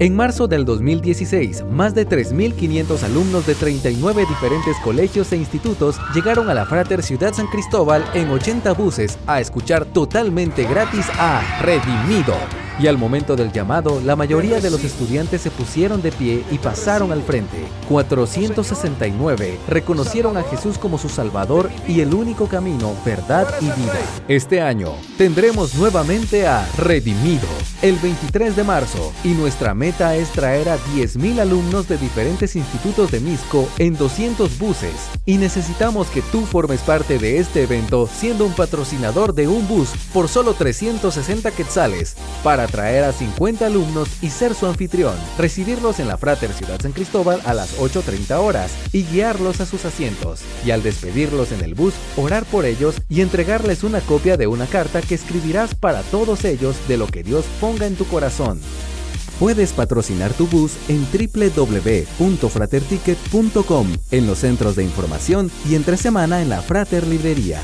En marzo del 2016, más de 3.500 alumnos de 39 diferentes colegios e institutos llegaron a la Frater Ciudad San Cristóbal en 80 buses a escuchar totalmente gratis a Redimido. Y al momento del llamado, la mayoría de los estudiantes se pusieron de pie y pasaron al frente. 469 reconocieron a Jesús como su Salvador y el único camino, verdad y vida. Este año tendremos nuevamente a Redimido el 23 de marzo y nuestra meta es traer a 10.000 alumnos de diferentes institutos de Misco en 200 buses y necesitamos que tú formes parte de este evento siendo un patrocinador de un bus por solo 360 quetzales para traer a 50 alumnos y ser su anfitrión, recibirlos en la Frater Ciudad San Cristóbal a las 8.30 horas y guiarlos a sus asientos, y al despedirlos en el bus, orar por ellos y entregarles una copia de una carta que escribirás para todos ellos de lo que Dios ponga en tu corazón. Puedes patrocinar tu bus en www.fraterticket.com, en los centros de información y entre semana en la Frater Librería.